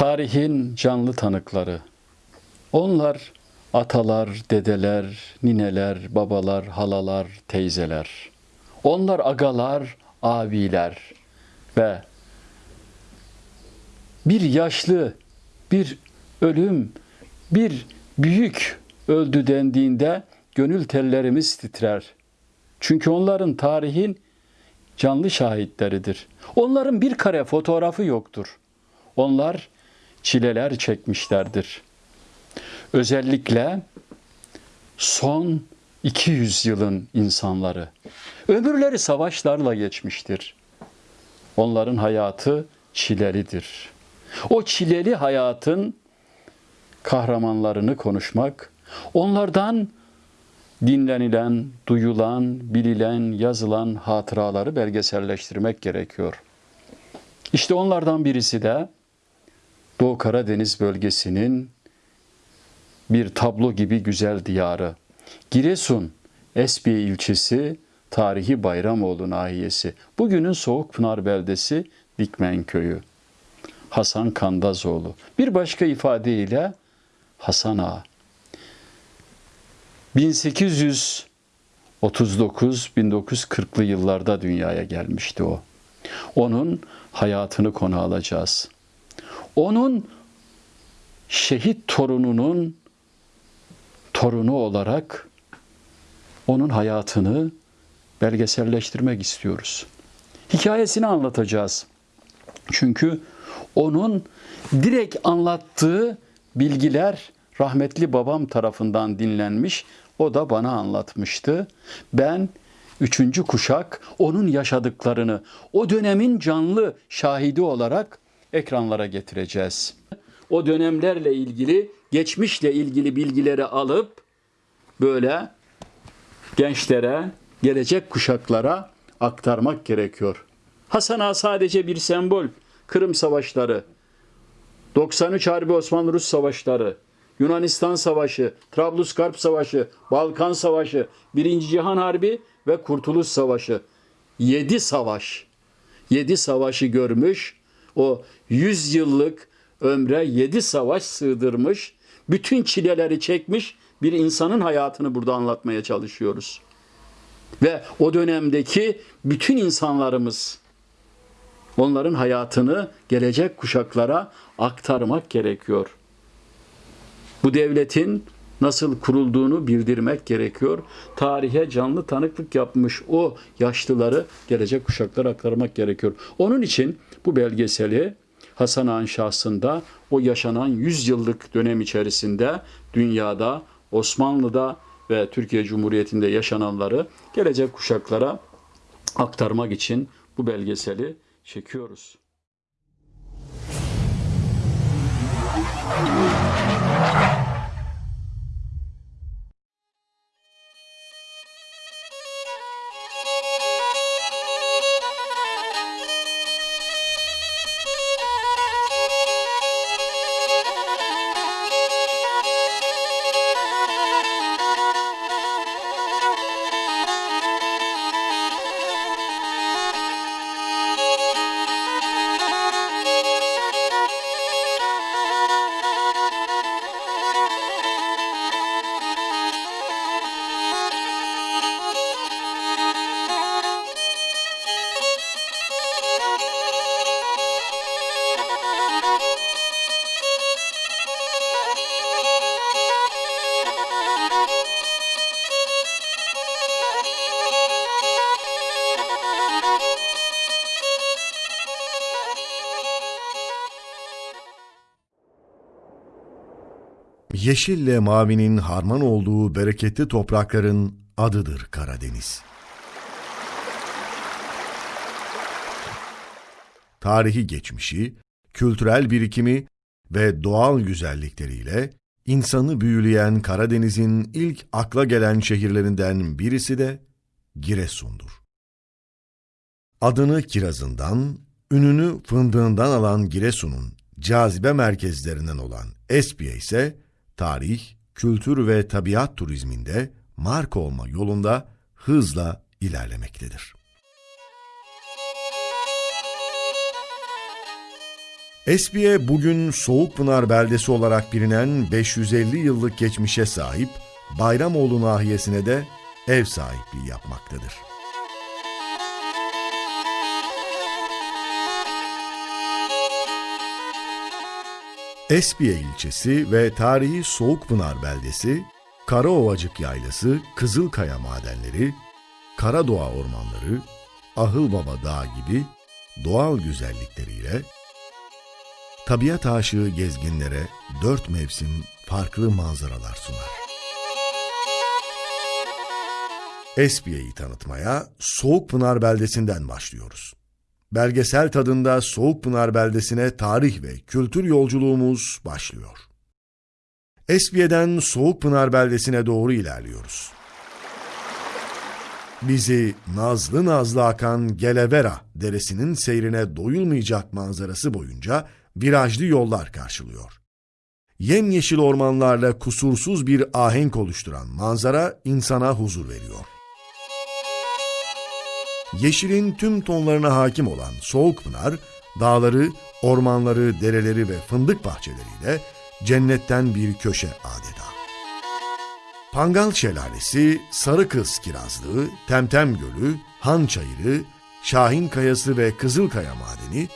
Tarihin canlı tanıkları. Onlar atalar, dedeler, nineler, babalar, halalar, teyzeler. Onlar agalar, abiler ve bir yaşlı, bir ölüm, bir büyük öldü dendiğinde gönül tellerimiz titrer. Çünkü onların tarihin canlı şahitleridir. Onların bir kare fotoğrafı yoktur. Onlar çileler çekmişlerdir. Özellikle son 200 yılın insanları. Ömürleri savaşlarla geçmiştir. Onların hayatı çilelidir. O çileli hayatın kahramanlarını konuşmak, onlardan dinlenilen, duyulan, bililen, yazılan hatıraları belgeselleştirmek gerekiyor. İşte onlardan birisi de Doğu Karadeniz bölgesinin bir tablo gibi güzel diyarı. Giresun, Esbiye ilçesi, tarihi Bayramoğlu nahiyesi. Bugünün Soğukpınar beldesi Dikmen köyü. Hasan Kandazoğlu. Bir başka ifadeyle Hasan Ağa. 1839-1940'lı yıllarda dünyaya gelmişti o. Onun hayatını konu alacağız. Onun şehit torununun torunu olarak onun hayatını belgeselleştirmek istiyoruz. Hikayesini anlatacağız. Çünkü onun direkt anlattığı bilgiler rahmetli babam tarafından dinlenmiş. O da bana anlatmıştı. Ben üçüncü kuşak onun yaşadıklarını o dönemin canlı şahidi olarak ekranlara getireceğiz. O dönemlerle ilgili, geçmişle ilgili bilgileri alıp böyle gençlere, gelecek kuşaklara aktarmak gerekiyor. Hasan Ağa sadece bir sembol. Kırım Savaşları, 93 Harbi Osmanlı-Rus Savaşları, Yunanistan Savaşı, Trablusgarp Savaşı, Balkan Savaşı, Birinci Cihan Harbi ve Kurtuluş Savaşı. 7 savaş. 7 savaşı görmüş. O 100 yıllık ömre 7 savaş sığdırmış. Bütün çileleri çekmiş bir insanın hayatını burada anlatmaya çalışıyoruz. Ve o dönemdeki bütün insanlarımız onların hayatını gelecek kuşaklara aktarmak gerekiyor. Bu devletin nasıl kurulduğunu bildirmek gerekiyor. Tarihe canlı tanıklık yapmış o yaşlıları gelecek kuşaklara aktarmak gerekiyor. Onun için bu belgeseli Hasan Ağa'nın şahsında o yaşanan 100 yıllık dönem içerisinde dünyada, Osmanlı'da ve Türkiye Cumhuriyeti'nde yaşananları gelecek kuşaklara aktarmak için bu belgeseli çekiyoruz. Yeşille mavinin harman olduğu bereketli toprakların adıdır Karadeniz. Tarihi geçmişi, kültürel birikimi ve doğal güzellikleriyle insanı büyüleyen Karadeniz'in ilk akla gelen şehirlerinden birisi de Giresun'dur. Adını kirazından, ününü fındığından alan Giresun'un cazibe merkezlerinden olan Espiye ise tarih, kültür ve tabiat turizminde marka olma yolunda hızla ilerlemektedir. Esbiye bugün Soğukpınar beldesi olarak bilinen 550 yıllık geçmişe sahip Bayramoğlu nahiyesine de ev sahipliği yapmaktadır. Esbiye ilçesi ve tarihi Soğukpınar beldesi, Karaovacık Yaylası, Kızılkaya madenleri, Karadoğa ormanları, Ahılbaba Dağı gibi doğal güzellikleriyle tabiat aşığı gezginlere dört mevsim farklı manzaralar sunar. Espiye'yi tanıtmaya Soğukpınar beldesinden başlıyoruz. Belgesel tadında Soğukpınar beldesine tarih ve kültür yolculuğumuz başlıyor. Espiye'den Soğukpınar beldesine doğru ilerliyoruz. Bizi nazlı nazlı akan Gelevera deresinin seyrine doyulmayacak manzarası boyunca virajlı yollar karşılıyor. Yemyeşil ormanlarla kusursuz bir ahenk oluşturan manzara insana huzur veriyor. Yeşilin tüm tonlarına hakim olan Soğukpınar, dağları, ormanları, dereleri ve fındık bahçeleriyle cennetten bir köşe adeta. Pangal Şelalesi, Sarı Kız Kirazlığı, Temtem Gölü, Han Çayırı, Şahin Kayası ve Kızılkaya Madeni,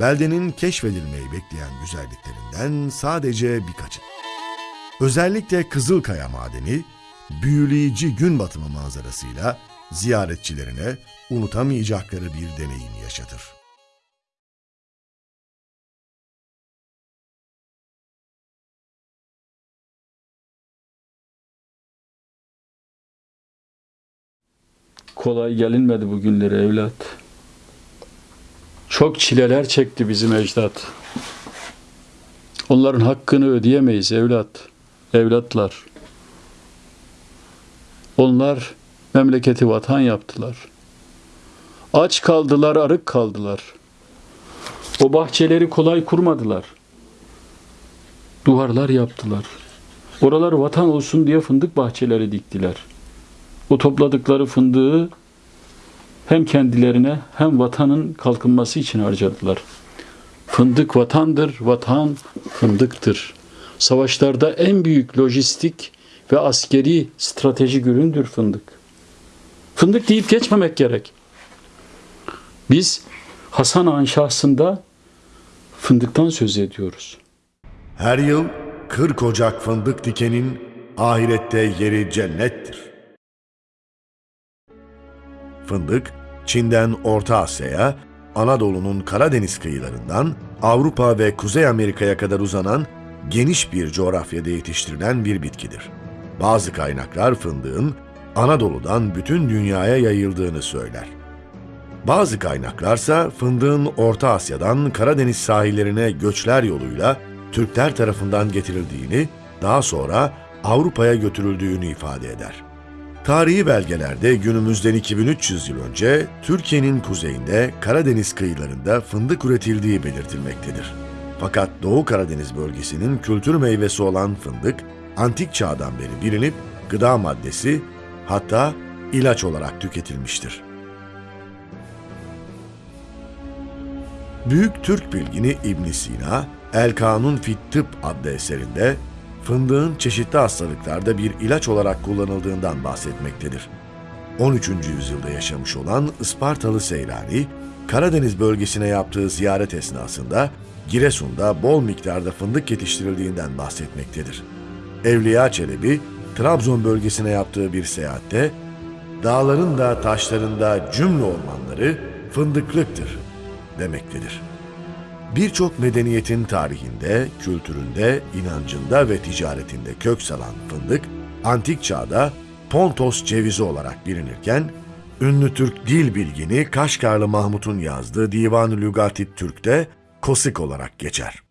beldenin keşfedilmeyi bekleyen güzelliklerinden sadece birkaçı. Özellikle Kızılkaya Madeni, büyüleyici gün batımı manzarasıyla ziyaretçilerine unutamayacakları bir deneyim yaşatır. Kolay gelinmedi bugünlere evlat. Çok çileler çekti bizim ecdat. Onların hakkını ödeyemeyiz evlat. Evlatlar. Onlar memleketi vatan yaptılar. Aç kaldılar, arık kaldılar. O bahçeleri kolay kurmadılar. Duvarlar yaptılar. Oralar vatan olsun diye fındık bahçeleri diktiler. O topladıkları fındığı hem kendilerine hem vatanın kalkınması için harcadılar. Fındık vatandır, vatan fındıktır. Savaşlarda en büyük lojistik ve askeri stratejik üründür fındık. Fındık deyip geçmemek gerek. Biz Hasan Ağa'nın şahsında fındıktan söz ediyoruz. Her yıl 40 Ocak fındık dikenin ahirette yeri cennettir. Fındık, Çin'den Orta Asya'ya, Anadolu'nun Karadeniz kıyılarından Avrupa ve Kuzey Amerika'ya kadar uzanan geniş bir coğrafyada yetiştirilen bir bitkidir. Bazı kaynaklar fındığın Anadolu'dan bütün dünyaya yayıldığını söyler. Bazı kaynaklarsa fındığın Orta Asya'dan Karadeniz sahillerine göçler yoluyla Türkler tarafından getirildiğini, daha sonra Avrupa'ya götürüldüğünü ifade eder. Tarihi belgelerde günümüzden 2300 yıl önce Türkiye'nin kuzeyinde Karadeniz kıyılarında fındık üretildiği belirtilmektedir. Fakat Doğu Karadeniz bölgesinin kültür meyvesi olan fındık, antik çağdan beri bilinip gıda maddesi hatta ilaç olarak tüketilmiştir. Büyük Türk bilgini İbn Sina, El Kanun fit Tıp adlı eserinde fındığın çeşitli hastalıklarda bir ilaç olarak kullanıldığından bahsetmektedir. 13. yüzyılda yaşamış olan Ispartalı Seyrani, Karadeniz bölgesine yaptığı ziyaret esnasında Giresun'da bol miktarda fındık yetiştirildiğinden bahsetmektedir. Evliya Çelebi, Trabzon bölgesine yaptığı bir seyahatte, dağların da taşların da cümle ormanları fındıklıktır demektedir. Birçok medeniyetin tarihinde, kültüründe, inancında ve ticaretinde kök salan fındık, antik çağda Pontos cevizi olarak bilinirken, ünlü Türk dil bilgini Kaşgarlı Mahmut'un yazdığı Divan-ı Lügati Türk'te kosik olarak geçer.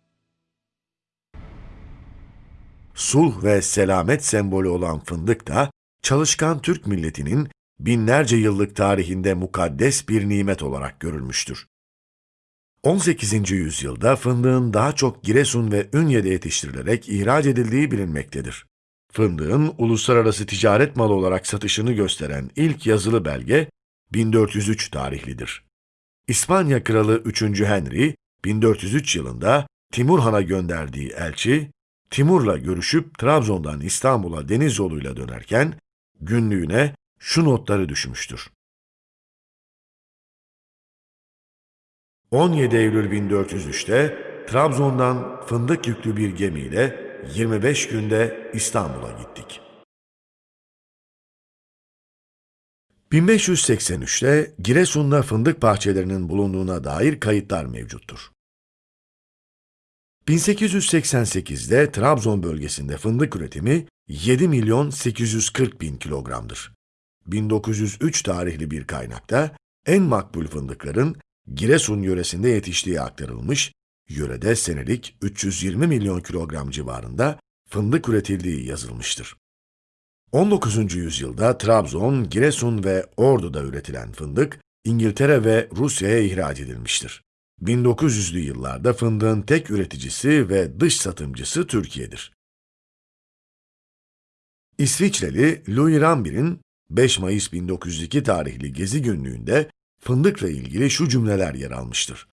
Sulh ve selamet sembolü olan fındık da, çalışkan Türk milletinin binlerce yıllık tarihinde mukaddes bir nimet olarak görülmüştür. 18. yüzyılda fındığın daha çok Giresun ve Ünye'de yetiştirilerek ihraç edildiği bilinmektedir. Fındığın uluslararası ticaret malı olarak satışını gösteren ilk yazılı belge 1403 tarihlidir. İspanya Kralı 3. Henry 1403 yılında Timur Han'a gönderdiği elçi, Timur'la görüşüp Trabzon'dan İstanbul'a deniz yoluyla dönerken günlüğüne şu notları düşmüştür. 17 Eylül 1403'te Trabzon'dan fındık yüklü bir gemiyle 25 günde İstanbul'a gittik. 1583'te Giresun'da fındık bahçelerinin bulunduğuna dair kayıtlar mevcuttur. 1888'de Trabzon bölgesinde fındık üretimi 7 milyon 840 bin kilogramdır. 1903 tarihli bir kaynakta en makbul fındıkların Giresun yöresinde yetiştiği aktarılmış, yörede senelik 320 milyon kilogram civarında fındık üretildiği yazılmıştır. 19. yüzyılda Trabzon, Giresun ve Ordu'da üretilen fındık, İngiltere ve Rusya'ya ihraç edilmiştir. 1900'lü yıllarda fındığın tek üreticisi ve dış satımcısı Türkiye'dir. İsviçreli Louis Rambir'in 5 Mayıs 1902 tarihli Gezi Günlüğü'nde fındıkla ilgili şu cümleler yer almıştır.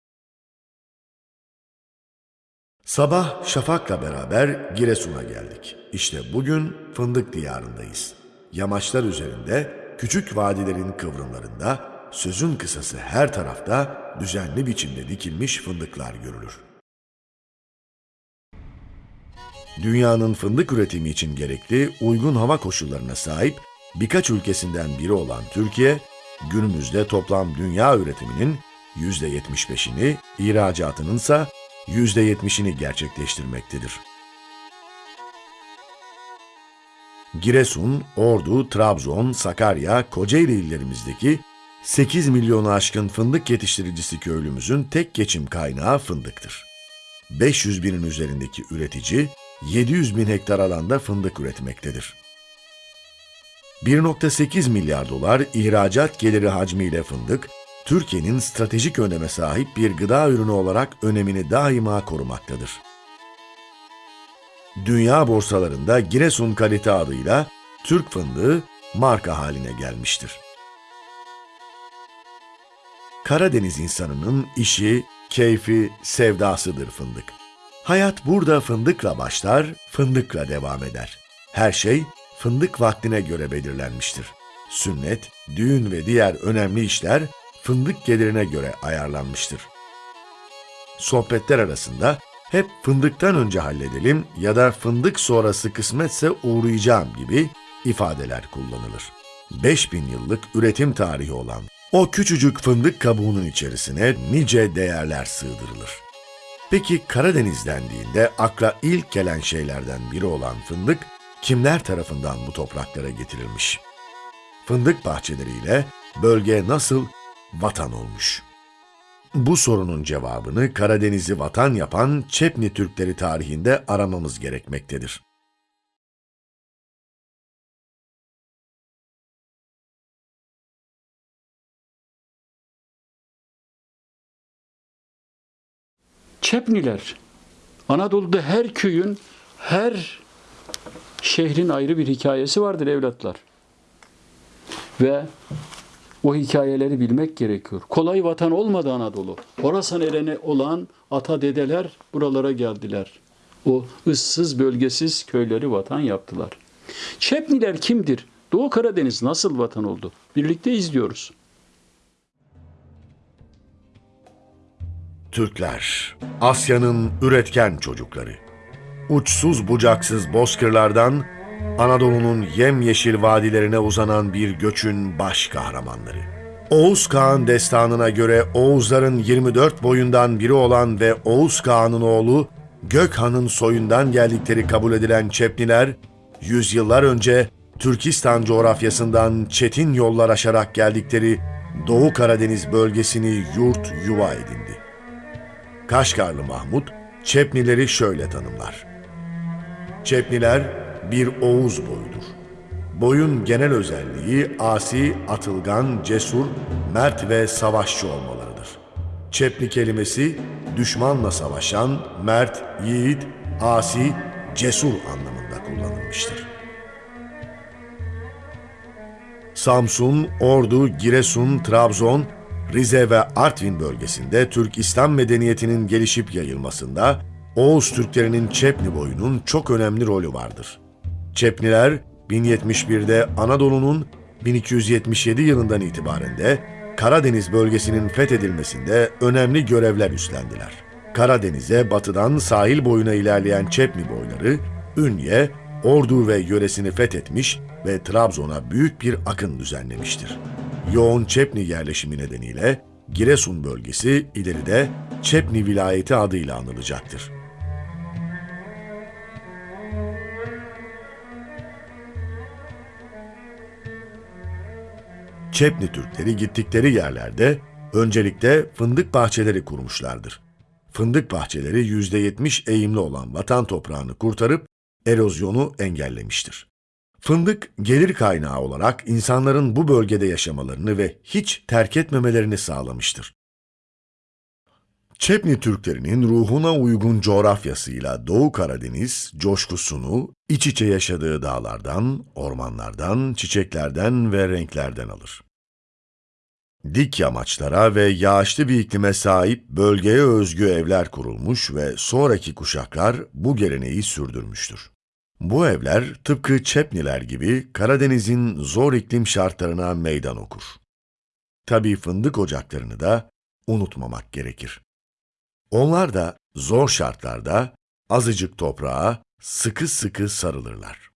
Sabah şafakla beraber Giresun'a geldik. İşte bugün fındık diyarındayız. Yamaçlar üzerinde, küçük vadilerin kıvrımlarında, sözün kısası her tarafta düzenli biçimde dikilmiş fındıklar görülür. Dünyanın fındık üretimi için gerekli uygun hava koşullarına sahip birkaç ülkesinden biri olan Türkiye, günümüzde toplam dünya üretiminin %75'ini, ihracatının ise %70'ini gerçekleştirmektedir. Giresun, Ordu, Trabzon, Sakarya, Kocaeli illerimizdeki 8 milyonu aşkın fındık yetiştiricisi köylümüzün tek geçim kaynağı fındıktır. 500 binin üzerindeki üretici 700 bin hektar alanda fındık üretmektedir. 1.8 milyar dolar ihracat geliri hacmiyle fındık, Türkiye'nin stratejik öneme sahip bir gıda ürünü olarak önemini daima korumaktadır. Dünya borsalarında Giresun kalite adıyla Türk fındığı marka haline gelmiştir. Karadeniz insanının işi, keyfi, sevdasıdır fındık. Hayat burada fındıkla başlar, fındıkla devam eder. Her şey fındık vaktine göre belirlenmiştir. Sünnet, düğün ve diğer önemli işler fındık gelirine göre ayarlanmıştır. Sohbetler arasında hep fındıktan önce halledelim ya da fındık sonrası kısmetse uğrayacağım gibi ifadeler kullanılır. 5000 yıllık üretim tarihi olan o küçücük fındık kabuğunun içerisine nice değerler sığdırılır. Peki Karadeniz dendiğinde akla ilk gelen şeylerden biri olan fındık kimler tarafından bu topraklara getirilmiş? Fındık bahçeleriyle bölge nasıl vatan olmuş? Bu sorunun cevabını Karadeniz'i vatan yapan Çepni Türkleri tarihinde aramamız gerekmektedir. Çepniler. Anadolu'da her köyün, her şehrin ayrı bir hikayesi vardır evlatlar. Ve o hikayeleri bilmek gerekiyor. Kolay vatan olmadı Anadolu. Orasan erene olan ata dedeler buralara geldiler. O ıssız bölgesiz köyleri vatan yaptılar. Çepniler kimdir? Doğu Karadeniz nasıl vatan oldu? Birlikte izliyoruz. Türkler, Asya'nın üretken çocukları. Uçsuz bucaksız bozkırlardan Anadolu'nun yemyeşil vadilerine uzanan bir göçün baş kahramanları. Oğuz Kağan destanına göre Oğuzların 24 boyundan biri olan ve Oğuz Kağan'ın oğlu Gökhan'ın soyundan geldikleri kabul edilen Çepniler, yüzyıllar önce Türkistan coğrafyasından çetin yollar aşarak geldikleri Doğu Karadeniz bölgesini yurt yuva edindi. Kaşgarlı Mahmut, Çepnileri şöyle tanımlar. Çepniler bir Oğuz boyudur. Boyun genel özelliği asi, atılgan, cesur, mert ve savaşçı olmalarıdır. Çepni kelimesi düşmanla savaşan, mert, yiğit, asi, cesur anlamında kullanılmıştır. Samsun, Ordu, Giresun, Trabzon, Rize ve Artvin bölgesinde Türk İslam medeniyetinin gelişip yayılmasında Oğuz Türklerinin Çepni boyunun çok önemli rolü vardır. Çepniler 1071'de Anadolu'nun 1277 yılından itibaren de Karadeniz bölgesinin fethedilmesinde önemli görevler üstlendiler. Karadeniz'e batıdan sahil boyuna ilerleyen Çepni boyları, Ünye, Ordu ve yöresini fethetmiş ve Trabzon'a büyük bir akın düzenlemiştir. Yoğun Çepni yerleşimi nedeniyle Giresun bölgesi ileride Çepni vilayeti adıyla anılacaktır. Çepni Türkleri gittikleri yerlerde öncelikle fındık bahçeleri kurmuşlardır. Fındık bahçeleri %70 eğimli olan vatan toprağını kurtarıp erozyonu engellemiştir. Fındık gelir kaynağı olarak insanların bu bölgede yaşamalarını ve hiç terk etmemelerini sağlamıştır. Çepni Türklerinin ruhuna uygun coğrafyasıyla Doğu Karadeniz coşkusunu iç içe yaşadığı dağlardan, ormanlardan, çiçeklerden ve renklerden alır. Dik yamaçlara ve yağışlı bir iklime sahip bölgeye özgü evler kurulmuş ve sonraki kuşaklar bu geleneği sürdürmüştür. Bu evler tıpkı Çepniler gibi Karadeniz'in zor iklim şartlarına meydan okur. Tabii fındık ocaklarını da unutmamak gerekir. Onlar da zor şartlarda azıcık toprağa sıkı sıkı sarılırlar.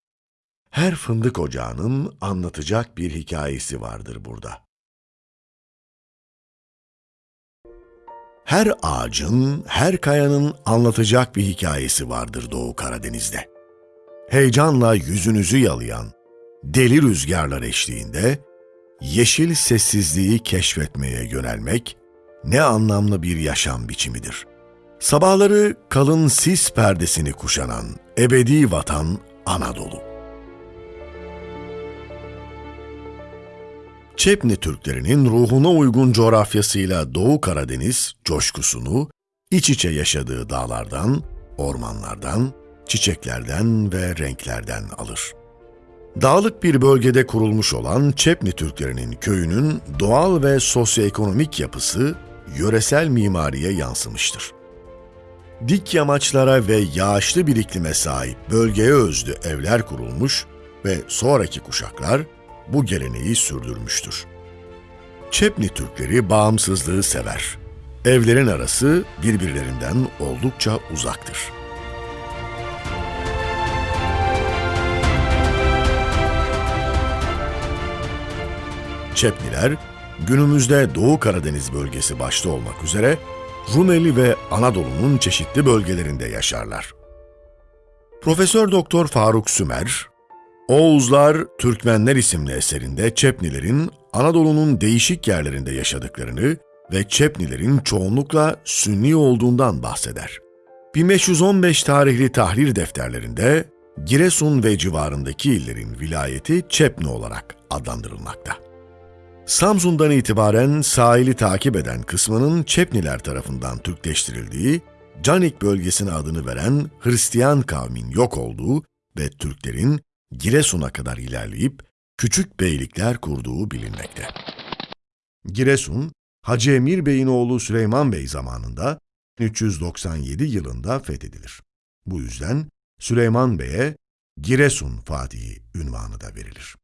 Her fındık ocağının anlatacak bir hikayesi vardır burada. Her ağacın, her kayanın anlatacak bir hikayesi vardır Doğu Karadeniz'de. Heyecanla yüzünüzü yalayan deli rüzgarlar eşliğinde yeşil sessizliği keşfetmeye yönelmek ne anlamlı bir yaşam biçimidir. Sabahları kalın sis perdesini kuşanan ebedi vatan Anadolu. Çepni Türklerinin ruhuna uygun coğrafyasıyla Doğu Karadeniz coşkusunu iç içe yaşadığı dağlardan, ormanlardan, çiçeklerden ve renklerden alır. Dağlık bir bölgede kurulmuş olan Çepni Türklerinin köyünün doğal ve sosyoekonomik yapısı yöresel mimariye yansımıştır. Dik yamaçlara ve yağışlı bir iklime sahip bölgeye özlü evler kurulmuş ve sonraki kuşaklar bu geleneği sürdürmüştür. Çepni Türkleri bağımsızlığı sever. Evlerin arası birbirlerinden oldukça uzaktır. Çepniler, günümüzde Doğu Karadeniz bölgesi başta olmak üzere Rumeli ve Anadolu'nun çeşitli bölgelerinde yaşarlar. Profesör Doktor Faruk Sümer, Oğuzlar, Türkmenler isimli eserinde Çepnilerin Anadolu'nun değişik yerlerinde yaşadıklarını ve Çepnilerin çoğunlukla Sünni olduğundan bahseder. 1515 tarihli tahrir defterlerinde Giresun ve civarındaki illerin vilayeti Çepni olarak adlandırılmakta. Samsun'dan itibaren sahili takip eden kısmının Çepniler tarafından Türkleştirildiği, Canik bölgesine adını veren Hristiyan kavmin yok olduğu ve Türklerin Giresun'a kadar ilerleyip küçük beylikler kurduğu bilinmekte. Giresun, Hacı Emir Bey'in oğlu Süleyman Bey zamanında 397 yılında fethedilir. Bu yüzden Süleyman Bey'e Giresun Fatihi ünvanı da verilir.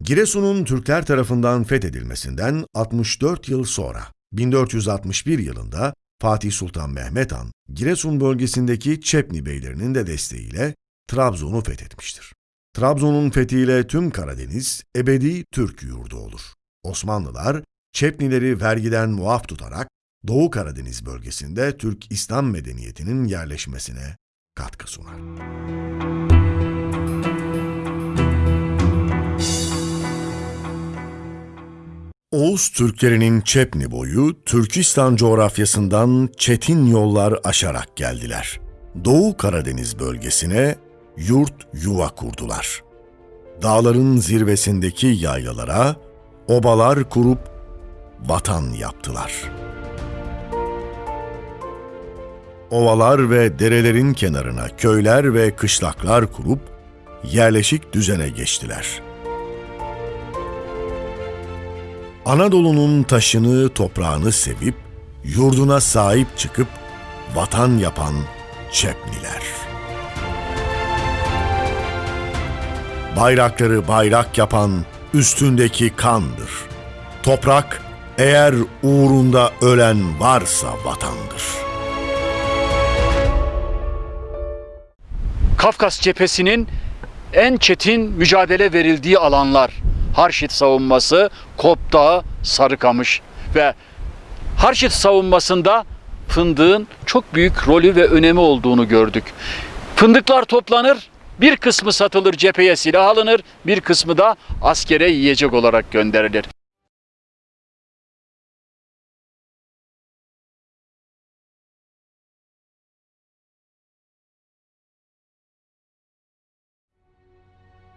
Giresun'un Türkler tarafından fethedilmesinden 64 yıl sonra 1461 yılında Fatih Sultan Mehmet Han, Giresun bölgesindeki Çepni beylerinin de desteğiyle Trabzon'u fethetmiştir. Trabzon'un fethiyle tüm Karadeniz ebedi Türk yurdu olur. Osmanlılar Çepnileri vergiden muaf tutarak Doğu Karadeniz bölgesinde Türk İslam medeniyetinin yerleşmesine katkı sunar. Oğuz Türklerinin Çepni boyu Türkistan coğrafyasından çetin yollar aşarak geldiler. Doğu Karadeniz bölgesine yurt yuva kurdular. Dağların zirvesindeki yaylalara obalar kurup vatan yaptılar. Ovalar ve derelerin kenarına köyler ve kışlaklar kurup yerleşik düzene geçtiler. Anadolu'nun taşını, toprağını sevip, yurduna sahip çıkıp vatan yapan Çepliler. Bayrakları bayrak yapan üstündeki kandır. Toprak eğer uğrunda ölen varsa vatandır. Kafkas cephesinin en çetin mücadele verildiği alanlar. Harşit savunması, Kop Dağı, Sarıkamış ve Harşit savunmasında fındığın çok büyük rolü ve önemi olduğunu gördük. Fındıklar toplanır, bir kısmı satılır cepheye silah alınır, bir kısmı da askere yiyecek olarak gönderilir.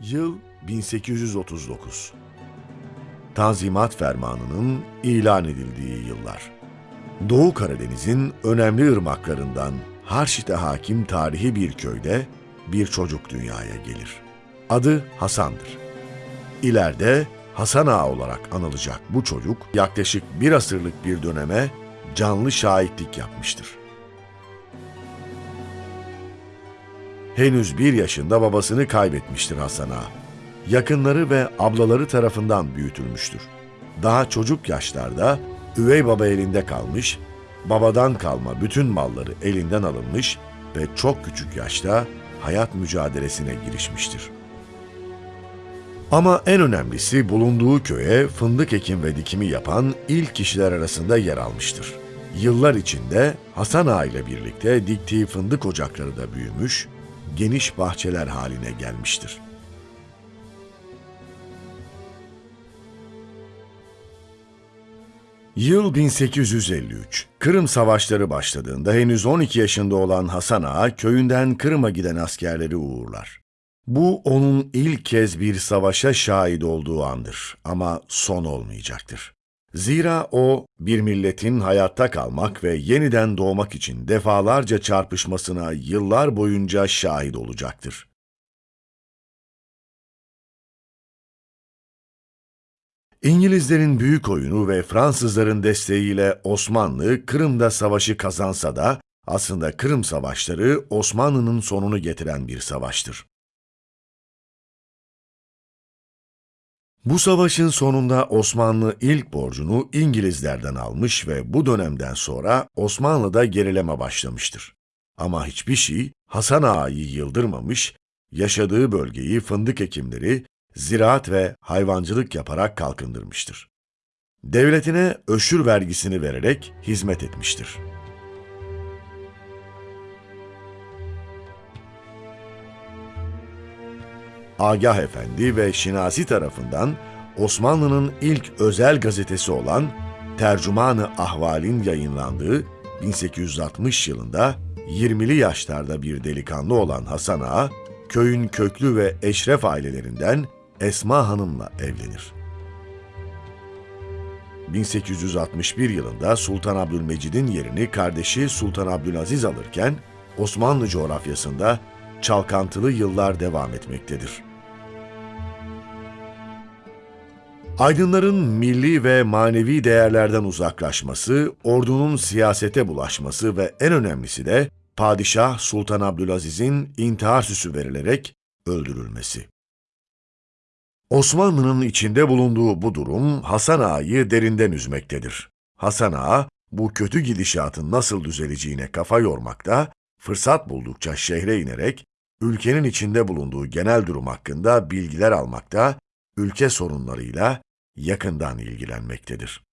Yıl 1839. Tanzimat Fermanı'nın ilan edildiği yıllar. Doğu Karadeniz'in önemli ırmaklarından Harşit'e hakim tarihi bir köyde bir çocuk dünyaya gelir. Adı Hasan'dır. İleride Hasan Ağa olarak anılacak bu çocuk yaklaşık bir asırlık bir döneme canlı şahitlik yapmıştır. Henüz bir yaşında babasını kaybetmiştir Hasan Ağa. Yakınları ve ablaları tarafından büyütülmüştür. Daha çocuk yaşlarda üvey baba elinde kalmış, babadan kalma bütün malları elinden alınmış ve çok küçük yaşta hayat mücadelesine girişmiştir. Ama en önemlisi bulunduğu köye fındık ekim ve dikimi yapan ilk kişiler arasında yer almıştır. Yıllar içinde Hasan Ağa ile birlikte diktiği fındık ocakları da büyümüş, geniş bahçeler haline gelmiştir. Yıl 1853. Kırım Savaşları başladığında henüz 12 yaşında olan Hasan Ağa köyünden Kırım'a giden askerleri uğurlar. Bu onun ilk kez bir savaşa şahit olduğu andır ama son olmayacaktır. Zira o bir milletin hayatta kalmak ve yeniden doğmak için defalarca çarpışmasına yıllar boyunca şahit olacaktır. İngilizlerin büyük oyunu ve Fransızların desteğiyle Osmanlı Kırım'da savaşı kazansa da aslında Kırım Savaşları Osmanlı'nın sonunu getiren bir savaştır. Bu savaşın sonunda Osmanlı ilk borcunu İngilizlerden almış ve bu dönemden sonra Osmanlı'da gerileme başlamıştır. Ama hiçbir şey Hasan Ağa'yı yıldırmamış, yaşadığı bölgeyi fındık ekimleri, ziraat ve hayvancılık yaparak kalkındırmıştır. Devletine öşür vergisini vererek hizmet etmiştir. Agah Efendi ve Şinasi tarafından Osmanlı'nın ilk özel gazetesi olan Tercümanı Ahval'in yayınlandığı 1860 yılında 20'li yaşlarda bir delikanlı olan Hasan Ağa, köyün köklü ve eşref ailelerinden Esma Hanım'la evlenir. 1861 yılında Sultan Abdülmecid'in yerini kardeşi Sultan Abdülaziz alırken Osmanlı coğrafyasında çalkantılı yıllar devam etmektedir. Aydınların milli ve manevi değerlerden uzaklaşması, ordunun siyasete bulaşması ve en önemlisi de Padişah Sultan Abdülaziz'in intihar süsü verilerek öldürülmesi. Osmanlı'nın içinde bulunduğu bu durum Hasan Ağa'yı derinden üzmektedir. Hasan Ağa, bu kötü gidişatın nasıl düzeleceğine kafa yormakta, fırsat buldukça şehre inerek, ülkenin içinde bulunduğu genel durum hakkında bilgiler almakta, ülke sorunlarıyla yakından ilgilenmektedir.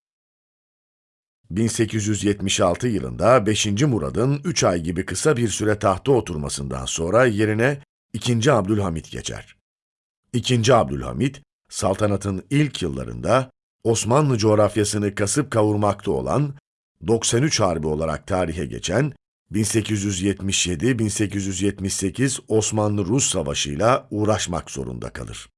1876 yılında 5. Murad'ın 3 ay gibi kısa bir süre tahta oturmasından sonra yerine 2. Abdülhamit geçer. 2. Abdülhamit, saltanatın ilk yıllarında Osmanlı coğrafyasını kasıp kavurmakta olan 93 Harbi olarak tarihe geçen 1877-1878 Osmanlı-Rus Savaşı'yla uğraşmak zorunda kalır.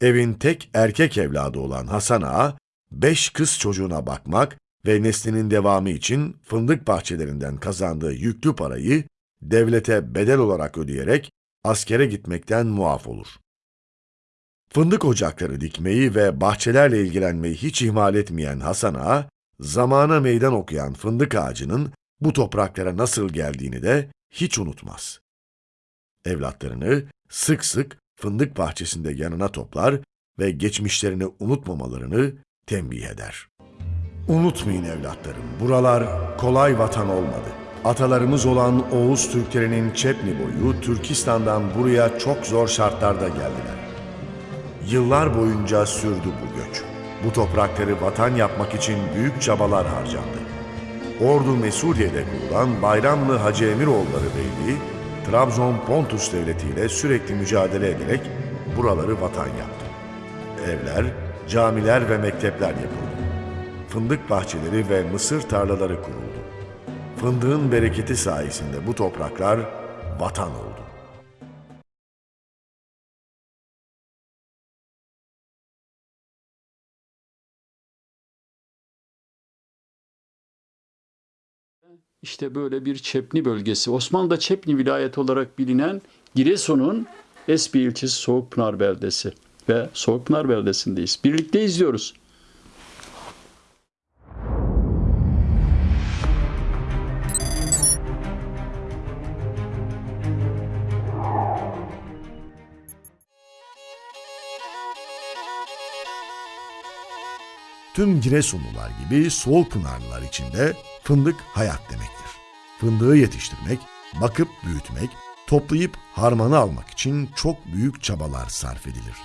Evin tek erkek evladı olan Hasan Ağa, beş kız çocuğuna bakmak ve neslinin devamı için fındık bahçelerinden kazandığı yüklü parayı devlete bedel olarak ödeyerek askere gitmekten muaf olur. Fındık ocakları dikmeyi ve bahçelerle ilgilenmeyi hiç ihmal etmeyen Hasan Ağa, zamana meydan okuyan fındık ağacının bu topraklara nasıl geldiğini de hiç unutmaz. Evlatlarını sık sık fındık bahçesinde yanına toplar ve geçmişlerini unutmamalarını tembih eder. Unutmayın evlatlarım, buralar kolay vatan olmadı. Atalarımız olan Oğuz Türklerinin Çepni boyu Türkistan'dan buraya çok zor şartlarda geldiler. Yıllar boyunca sürdü bu göç. Bu toprakları vatan yapmak için büyük çabalar harcandı. Ordu Mesudiye'de kurulan Bayramlı Hacı Emiroğulları Beyliği, Trabzon Pontus Devleti ile sürekli mücadele ederek buraları vatan yaptı. Evler, camiler ve mektepler yapıldı. Fındık bahçeleri ve mısır tarlaları kuruldu. Fındığın bereketi sayesinde bu topraklar vatan oldu. İşte böyle bir Çepni bölgesi. Osmanlı'da Çepni vilayeti olarak bilinen Giresun'un Esbi ilçesi Soğukpınar beldesi ve Soğukpınar beldesindeyiz. Birlikte izliyoruz. Tüm Giresunlular gibi Soğukpınarlılar için de fındık hayat demektir. Fındığı yetiştirmek, bakıp büyütmek, toplayıp harmanı almak için çok büyük çabalar sarf edilir.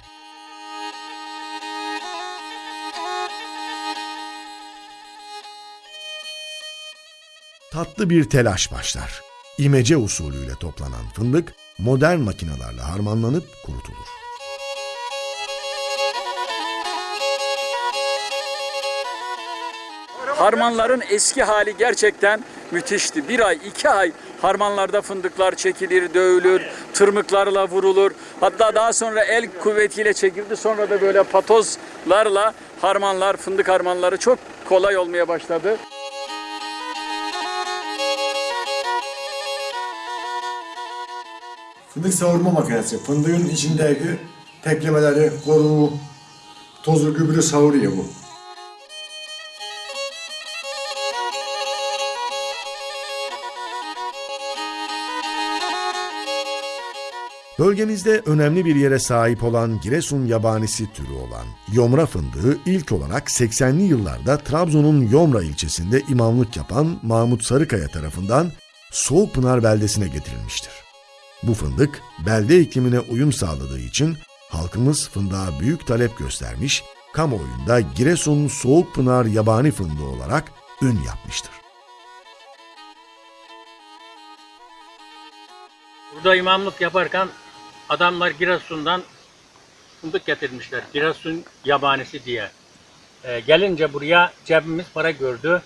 Tatlı bir telaş başlar. İmece usulüyle toplanan fındık modern makinelerle harmanlanıp kurutulur. Harmanların eski hali gerçekten müthişti. Bir ay, iki ay harmanlarda fındıklar çekilir, dövülür, tırmıklarla vurulur. Hatta daha sonra el kuvvetiyle çekildi. Sonra da böyle patozlarla harmanlar, fındık harmanları çok kolay olmaya başladı. Fındık savurma makinesi. Fındığın içindeki teklemeleri, koruğu, tozu, gübre savuruyor bu. Bölgemizde önemli bir yere sahip olan Giresun yabanisi türü olan yomra fındığı ilk olarak 80'li yıllarda Trabzon'un Yomra ilçesinde imamlık yapan Mahmut Sarıkaya tarafından Soğukpınar beldesine getirilmiştir. Bu fındık belde iklimine uyum sağladığı için halkımız fındığa büyük talep göstermiş, kamuoyunda Giresun Soğukpınar yabani fındığı olarak ün yapmıştır. Burada imamlık yaparken adamlar Giresun'dan fındık getirmişler. Giresun yabanisi diye. Ee, gelince buraya cebimiz para gördü.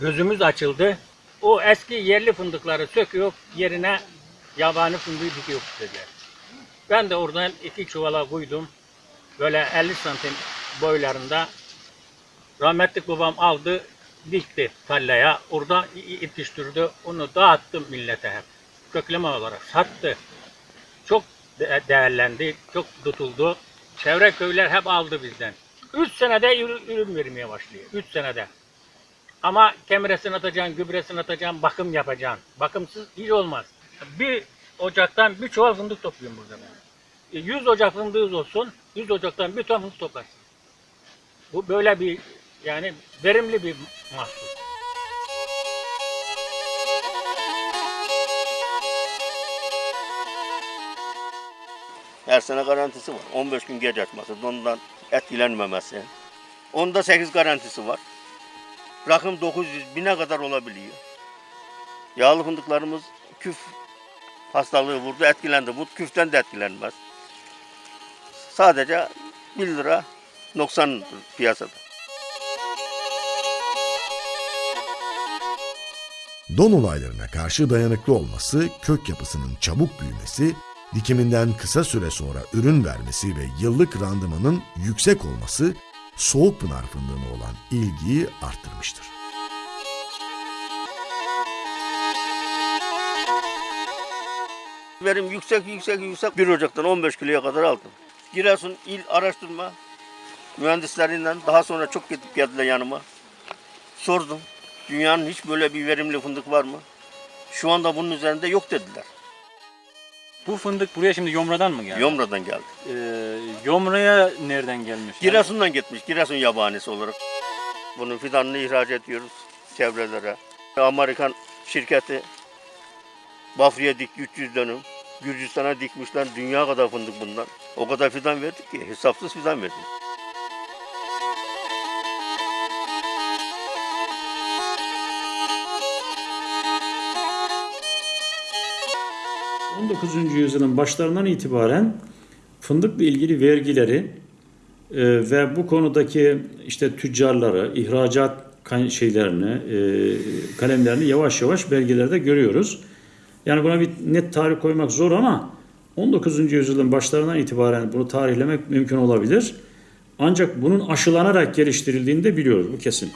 Gözümüz açıldı. O eski yerli fındıkları söküyor, yerine yabani fındığı dikiyor dediler. Ben de oradan iki çuvala koydum. Böyle 50 santim boylarında. Rahmetlik babam aldı, dikti tarlaya. Orada yetiştirdi. Onu dağıttım millete hep kökleme olarak sattı. Çok değerlendi, çok tutuldu. Çevre köyler hep aldı bizden. Üç senede ürün, vermeye başlıyor. Üç senede. Ama kemiresini atacaksın, gübresini atacaksın, bakım yapacaksın. Bakımsız hiç olmaz. Bir ocaktan bir çuval fındık topluyorum burada ben. E, 100 ocak fındığınız olsun, 100 ocaktan bir ton fındık toplarsın. Bu böyle bir yani verimli bir mahsul. Her sene garantisi var. 15 gün geç açması, ondan etkilenmemesi. Onda 8 garantisi var. Rakım 900 bine kadar olabiliyor. Yağlı fındıklarımız küf hastalığı vurdu, etkilendi. Bu küften de etkilenmez. Sadece 1 lira noksan piyasada. Don olaylarına karşı dayanıklı olması, kök yapısının çabuk büyümesi, dikiminden kısa süre sonra ürün vermesi ve yıllık randımanın yüksek olması Soğukpınar fındığına olan ilgiyi arttırmıştır. Verim yüksek yüksek yüksek. 1 Ocak'tan 15 kiloya kadar aldım. Giresun İl Araştırma mühendislerinden daha sonra çok gidip geldiler yanıma. Sordum. Dünyanın hiç böyle bir verimli fındık var mı? Şu anda bunun üzerinde yok dediler. Bu fındık buraya şimdi Yomra'dan mı geldi? Yomra'dan geldi. Ee, Yomra'ya nereden gelmiş? Yani Giresun'dan gitmiş. Giresun yabanisi olarak. Bunun fidanını ihraç ediyoruz çevrelere. Amerikan şirketi Bafra'ya dikti 300 dönüm. Gürcistan'a dikmişler. Dünya kadar fındık bundan. O kadar fidan verdik ki hesapsız fidan verdik. 19. yüzyılın başlarından itibaren fındıkla ilgili vergileri e, ve bu konudaki işte tüccarları, ihracat şeylerini, e, kalemlerini yavaş yavaş belgelerde görüyoruz. Yani buna bir net tarih koymak zor ama 19. yüzyılın başlarından itibaren bunu tarihlemek mümkün olabilir. Ancak bunun aşılanarak geliştirildiğini de biliyoruz. Bu kesin.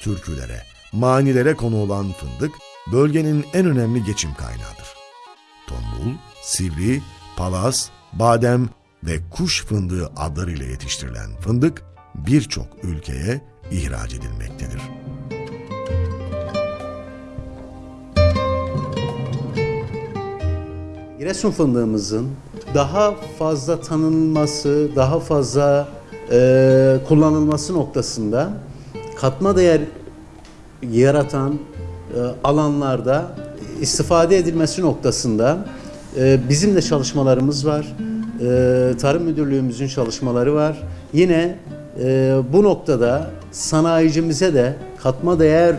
Türkülere, manilere konu olan fındık bölgenin en önemli geçim kaynağıdır. Tombul, sivri, palas, badem ve kuş fındığı adlarıyla yetiştirilen fındık birçok ülkeye ihraç edilmektedir. Giresun fındığımızın daha fazla tanınması, daha fazla e, kullanılması noktasında katma değer yaratan e, alanlarda istifade edilmesi noktasında e, bizim de çalışmalarımız var. E, Tarım Müdürlüğümüzün çalışmaları var. Yine bu noktada sanayicimize de katma değer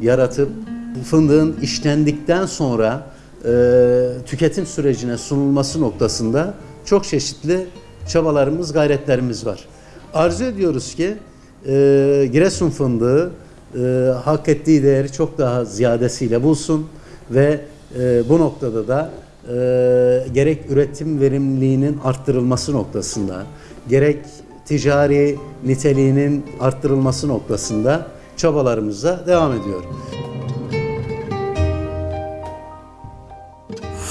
yaratıp fındığın işlendikten sonra tüketim sürecine sunulması noktasında çok çeşitli çabalarımız, gayretlerimiz var. Arzu ediyoruz ki Giresun fındığı e, hak ettiği değeri çok daha ziyadesiyle bulsun ve e, bu noktada da e, gerek üretim verimliliğinin arttırılması noktasında, gerek ticari niteliğinin arttırılması noktasında çabalarımıza devam ediyor.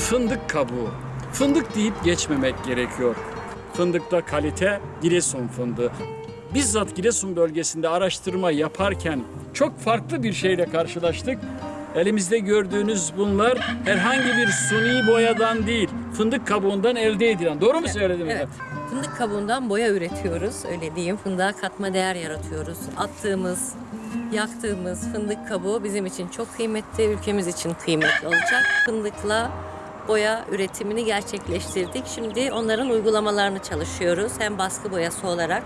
Fındık kabuğu. Fındık deyip geçmemek gerekiyor. Fındıkta kalite Giresun fındığı. Bizzat Giresun bölgesinde araştırma yaparken çok farklı bir şeyle karşılaştık. Elimizde gördüğünüz bunlar herhangi bir suni boyadan değil, fındık kabuğundan elde edilen. Doğru mu söyledim? Evet. Fındık kabuğundan boya üretiyoruz. Öyle diyeyim. Fındığa katma değer yaratıyoruz. Attığımız, yaktığımız fındık kabuğu bizim için çok kıymetli, ülkemiz için kıymetli olacak. Fındıkla boya üretimini gerçekleştirdik. Şimdi onların uygulamalarını çalışıyoruz. Hem baskı boyası olarak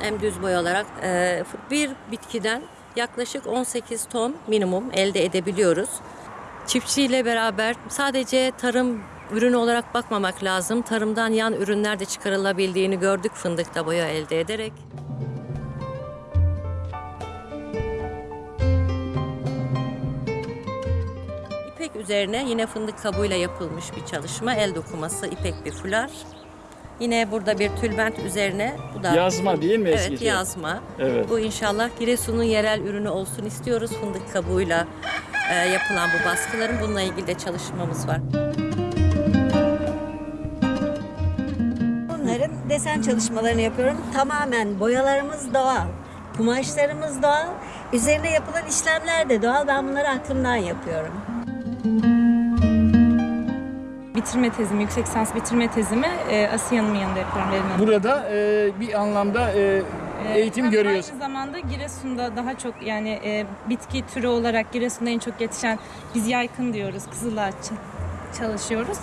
hem düz boya olarak Ee, bir bitkiden yaklaşık 18 ton minimum elde edebiliyoruz. Çiftçiyle beraber sadece tarım ürünü olarak bakmamak lazım. Tarımdan yan ürünler de çıkarılabildiğini gördük fındıkta boya elde ederek. İpek üzerine yine fındık kabuğuyla yapılmış bir çalışma. El dokuması ipek bir fular. Yine burada bir tülbent üzerine bu da Yazma değil mi Evet yazma. Evet. Bu inşallah Giresun'un yerel ürünü olsun istiyoruz. Fındık kabuğuyla e, yapılan bu baskıların bununla ilgili de çalışmamız var. Bunların desen çalışmalarını yapıyorum. Tamamen boyalarımız doğal. Kumaşlarımız doğal. Üzerine yapılan işlemler de doğal. Ben bunları aklımdan yapıyorum. Bitirme tezimi, yüksek lisans bitirme tezimi e, Asiye'nin yanında yapıyorum Hanım. Burada e, bir anlamda e, eğitim Hem görüyoruz. Aynı zamanda Giresun'da daha çok yani e, bitki türü olarak Giresun'da en çok yetişen biz yaykın diyoruz, kızılağaç çalışıyoruz.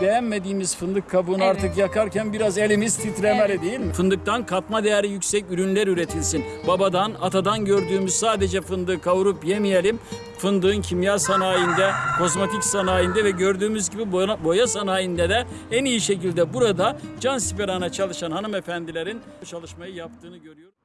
Beğenmediğimiz fındık kabuğunu Evet. artık yakarken biraz elimiz titremeli değil mi? Fındıktan katma değeri yüksek ürünler üretilsin. Babadan, atadan gördüğümüz sadece fındığı kavurup yemeyelim. Fındığın kimya sanayinde, kozmetik sanayinde ve gördüğümüz gibi boya, boya sanayinde de en iyi şekilde burada can siperhane çalışan hanımefendilerin çalışmayı yaptığını görüyoruz.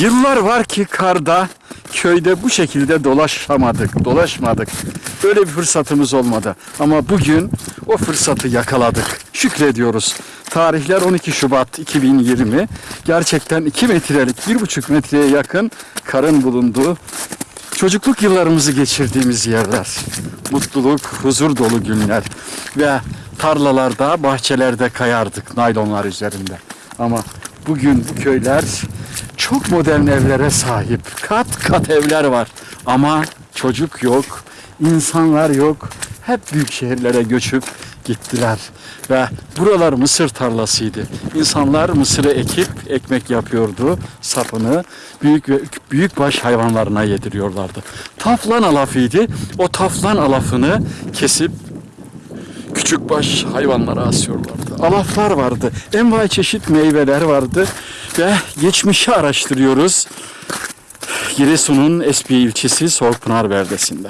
Yıllar var ki karda, köyde bu şekilde dolaşamadık, dolaşmadık. Böyle bir fırsatımız olmadı. Ama bugün o fırsatı yakaladık. Şükrediyoruz. Tarihler 12 Şubat 2020. Gerçekten 2 metrelik, 1,5 metreye yakın karın bulunduğu çocukluk yıllarımızı geçirdiğimiz yerler. Mutluluk, huzur dolu günler. Ve tarlalarda, bahçelerde kayardık naylonlar üzerinde. Ama bugün bu köyler çok modern evlere sahip. Kat kat evler var. Ama çocuk yok, insanlar yok. Hep büyük şehirlere göçüp gittiler. Ve buralar mısır tarlasıydı. İnsanlar mısırı ekip ekmek yapıyordu. Sapını büyük ve büyük baş hayvanlarına yediriyorlardı. Taflan alafıydı. O taflan alafını kesip küçük baş hayvanlara asıyorlardı. Alaflar vardı. Envai çeşit meyveler vardı. Ve geçmişi araştırıyoruz. Giresun'un Espiye ilçesi Soğukpınar beldesinde.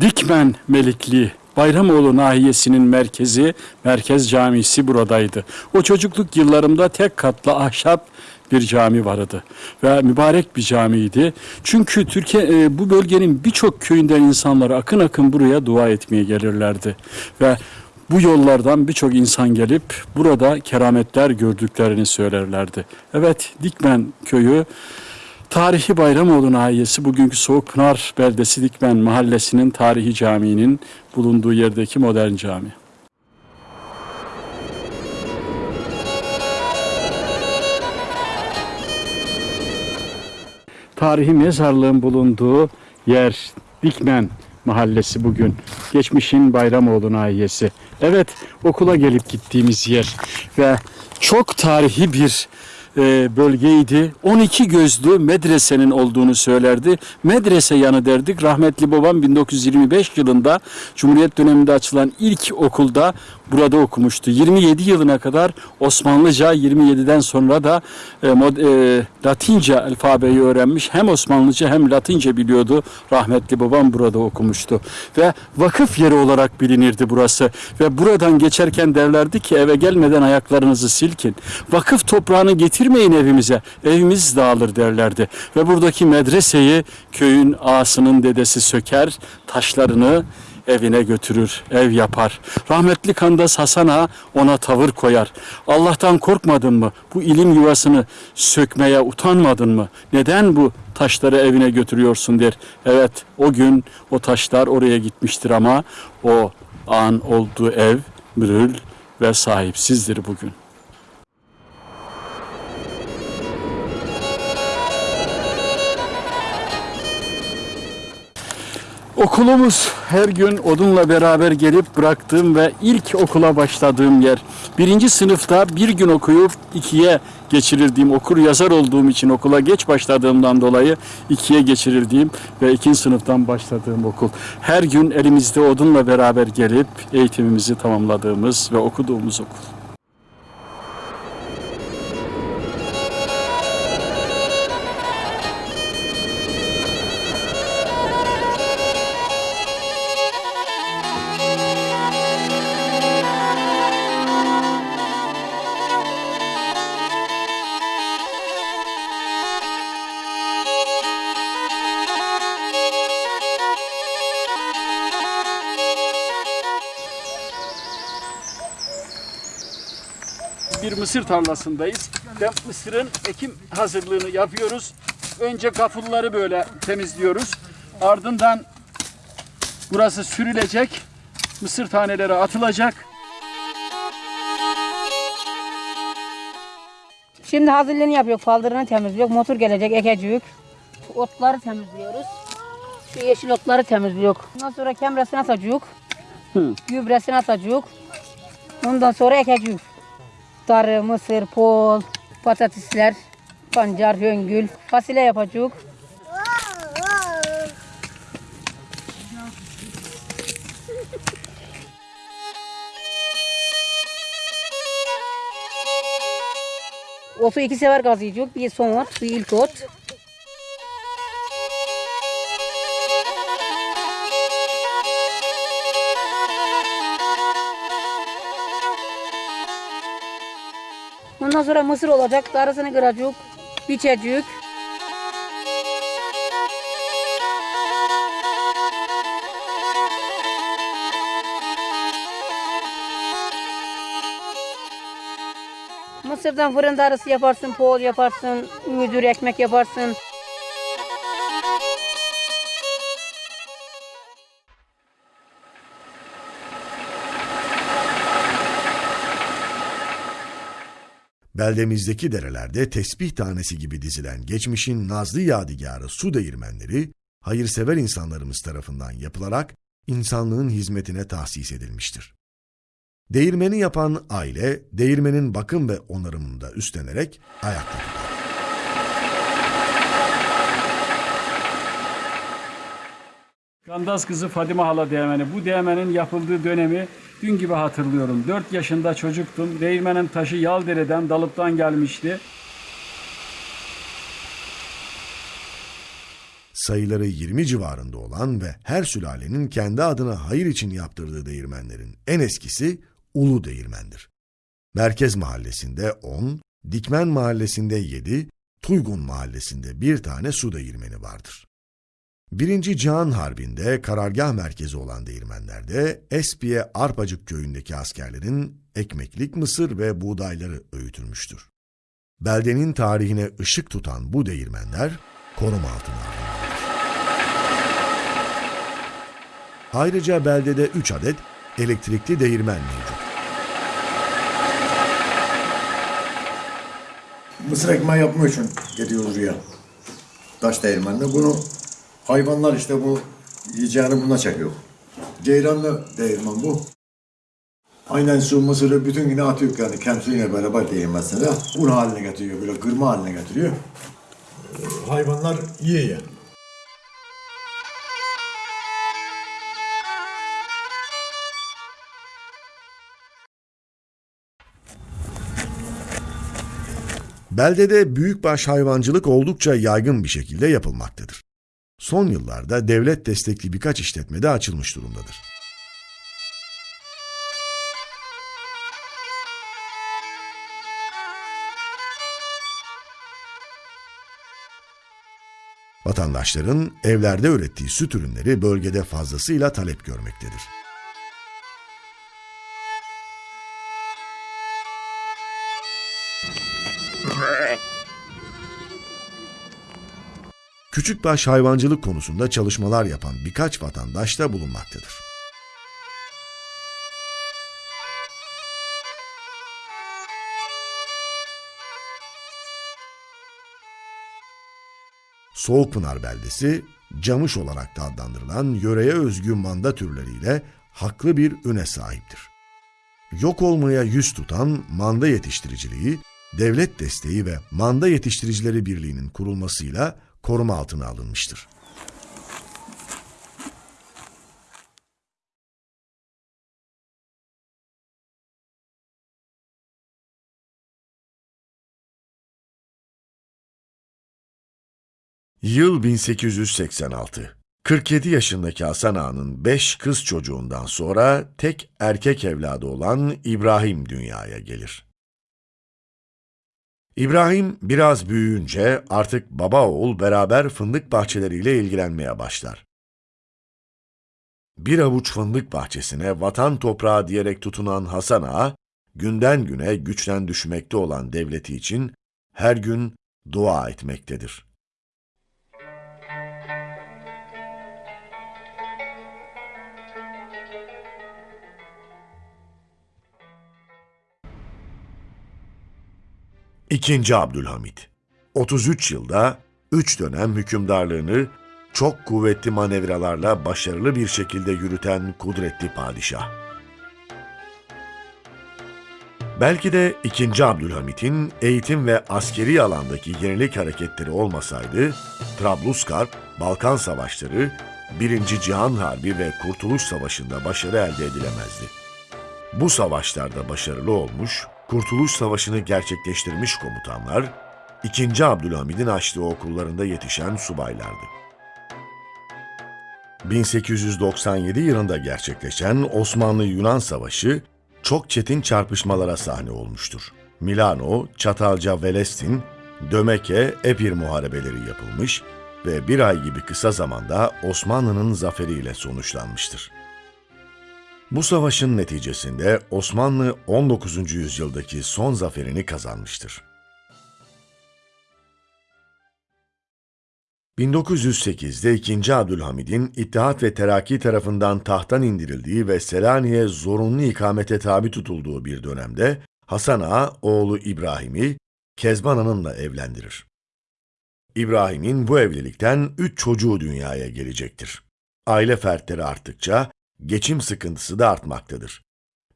Dikmen Melikli Bayramoğlu nahiyesinin merkezi Merkez Camisi buradaydı. O çocukluk yıllarımda tek katlı ahşap bir cami vardı ve mübarek bir camiydi. Çünkü Türkiye e, bu bölgenin birçok köyünden insanlar akın akın buraya dua etmeye gelirlerdi ve bu yollardan birçok insan gelip burada kerametler gördüklerini söylerlerdi. Evet Dikmen köyü Tarihi Bayramoğlu nahiyesi bugünkü Soğukpınar beldesi Dikmen mahallesinin tarihi caminin bulunduğu yerdeki modern cami. Tarihi mezarlığın bulunduğu yer Dikmen mahallesi bugün. Geçmişin Bayramoğlu nahiyesi. Evet okula gelip gittiğimiz yer ve çok tarihi bir e, bölgeydi. 12 gözlü medresenin olduğunu söylerdi. Medrese yanı derdik. Rahmetli babam 1925 yılında Cumhuriyet döneminde açılan ilk okulda burada okumuştu. 27 yılına kadar Osmanlıca, 27'den sonra da e, mod, e, Latince alfabeyi öğrenmiş. Hem Osmanlıca hem Latince biliyordu. Rahmetli babam burada okumuştu. Ve vakıf yeri olarak bilinirdi burası. Ve buradan geçerken derlerdi ki eve gelmeden ayaklarınızı silkin. Vakıf toprağını getirmeyin evimize. Evimiz dağılır derlerdi. Ve buradaki medreseyi köyün ağasının dedesi söker, taşlarını evine götürür, ev yapar. Rahmetli Kandas Hasan Ağa ona tavır koyar. Allah'tan korkmadın mı? Bu ilim yuvasını sökmeye utanmadın mı? Neden bu taşları evine götürüyorsun der. Evet o gün o taşlar oraya gitmiştir ama o an olduğu ev mürül ve sahipsizdir bugün. Okulumuz her gün odunla beraber gelip bıraktığım ve ilk okula başladığım yer. Birinci sınıfta bir gün okuyup ikiye geçirildiğim, okur yazar olduğum için okula geç başladığımdan dolayı ikiye geçirildiğim ve ikinci sınıftan başladığım okul. Her gün elimizde odunla beraber gelip eğitimimizi tamamladığımız ve okuduğumuz okul. Mısır tarlasındayız. Ve mısırın ekim hazırlığını yapıyoruz. Önce gafulları böyle temizliyoruz. Ardından burası sürülecek. Mısır taneleri atılacak. Şimdi hazırlığını yapıyor, faldırını temizliyor, motor gelecek, ekecik. Otları temizliyoruz. Şu yeşil otları temizliyor. Ondan sonra kemresini atacak. Gübresini atacak. Ondan sonra ekecik. Darı, mısır, pol, patatesler, pancar, höngül, fasulye yapacak. Otu iki sefer gazlayacak. Bir son ot, bir ilk ot. Ondan sonra mısır olacak. Darısını kıracak. Biçecek. Mısırdan fırın darısı yaparsın, poğul yaparsın, müdür ekmek yaparsın. Beldemizdeki derelerde tesbih tanesi gibi dizilen geçmişin nazlı yadigarı su değirmenleri, hayırsever insanlarımız tarafından yapılarak insanlığın hizmetine tahsis edilmiştir. Değirmeni yapan aile, değirmenin bakım ve onarımında üstlenerek ayakta tutar. Gandaz kızı Fadime Hala Değirmeni. Bu değirmenin yapıldığı dönemi dün gibi hatırlıyorum. 4 yaşında çocuktum. Değirmenin taşı Yaldere'den, Dalıp'tan gelmişti. sayıları 20 civarında olan ve her sülalenin kendi adına hayır için yaptırdığı değirmenlerin en eskisi Ulu Değirmen'dir. Merkez Mahallesi'nde 10, Dikmen Mahallesi'nde 7, Tuygun Mahallesi'nde bir tane su değirmeni vardır. Birinci Cihan Harbi'nde karargah merkezi olan değirmenlerde Espiye Arpacık köyündeki askerlerin ekmeklik mısır ve buğdayları öğütülmüştür. Beldenin tarihine ışık tutan bu değirmenler koruma altına alınmıştır. Ayrıca beldede 3 adet elektrikli değirmen mevcut. Mısır ekmeği yapmak için gidiyoruz oraya. Taş değirmenle. Bunu hayvanlar işte bu yiyeceğini buna çekiyor. Ceyranlı değirmen bu. Aynen su mısırı bütün güne atıyor yani kemsiyle beraber değirmesine. Un haline getiriyor böyle kırma haline getiriyor. Ee, Hayvanlar yiyor. Beldede büyükbaş hayvancılık oldukça yaygın bir şekilde yapılmaktadır. Son yıllarda devlet destekli birkaç işletme de açılmış durumdadır. Vatandaşların evlerde ürettiği süt ürünleri bölgede fazlasıyla talep görmektedir. Küçükbaş hayvancılık konusunda çalışmalar yapan birkaç vatandaş da bulunmaktadır. Soğukpınar beldesi, camış olarak da adlandırılan yöreye özgü manda türleriyle haklı bir üne sahiptir. Yok olmaya yüz tutan manda yetiştiriciliği, devlet desteği ve Manda Yetiştiricileri Birliği'nin kurulmasıyla koruma altına alınmıştır. Yıl 1886. 47 yaşındaki Hasan Ağa'nın 5 kız çocuğundan sonra tek erkek evladı olan İbrahim dünyaya gelir. İbrahim biraz büyüyünce artık baba oğul beraber fındık bahçeleriyle ilgilenmeye başlar. Bir avuç fındık bahçesine vatan toprağı diyerek tutunan Hasan Ağa, günden güne güçten düşmekte olan devleti için her gün dua etmektedir. İkinci Abdülhamit 33 yılda 3 dönem hükümdarlığını çok kuvvetli manevralarla başarılı bir şekilde yürüten kudretli padişah. Belki de 2. Abdülhamit'in eğitim ve askeri alandaki yenilik hareketleri olmasaydı, Trablusgarp, Balkan Savaşları, 1. Cihan Harbi ve Kurtuluş Savaşı'nda başarı elde edilemezdi. Bu savaşlarda başarılı olmuş, Kurtuluş Savaşı'nı gerçekleştirmiş komutanlar, 2. Abdülhamid'in açtığı okullarında yetişen subaylardı. 1897 yılında gerçekleşen Osmanlı-Yunan Savaşı çok çetin çarpışmalara sahne olmuştur. Milano, Çatalca, Velestin, Dömeke, Epir muharebeleri yapılmış ve bir ay gibi kısa zamanda Osmanlı'nın zaferiyle sonuçlanmıştır. Bu savaşın neticesinde Osmanlı 19. yüzyıldaki son zaferini kazanmıştır. 1908'de 2. Abdülhamid'in İttihat ve Terakki tarafından tahttan indirildiği ve Selanik'e zorunlu ikamete tabi tutulduğu bir dönemde Hasan Ağa oğlu İbrahim'i Kezban Hanım'la evlendirir. İbrahim'in bu evlilikten üç çocuğu dünyaya gelecektir. Aile fertleri arttıkça geçim sıkıntısı da artmaktadır.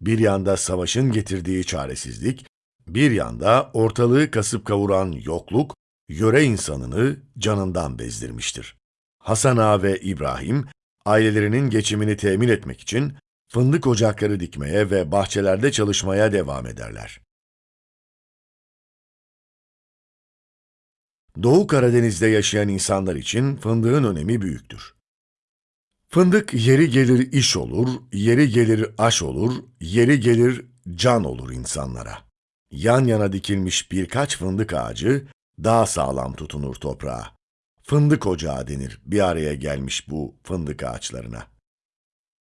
Bir yanda savaşın getirdiği çaresizlik, bir yanda ortalığı kasıp kavuran yokluk, yöre insanını canından bezdirmiştir. Hasan Ağa ve İbrahim, ailelerinin geçimini temin etmek için fındık ocakları dikmeye ve bahçelerde çalışmaya devam ederler. Doğu Karadeniz'de yaşayan insanlar için fındığın önemi büyüktür. Fındık yeri gelir iş olur, yeri gelir aş olur, yeri gelir can olur insanlara. Yan yana dikilmiş birkaç fındık ağacı daha sağlam tutunur toprağa. Fındık ocağı denir bir araya gelmiş bu fındık ağaçlarına.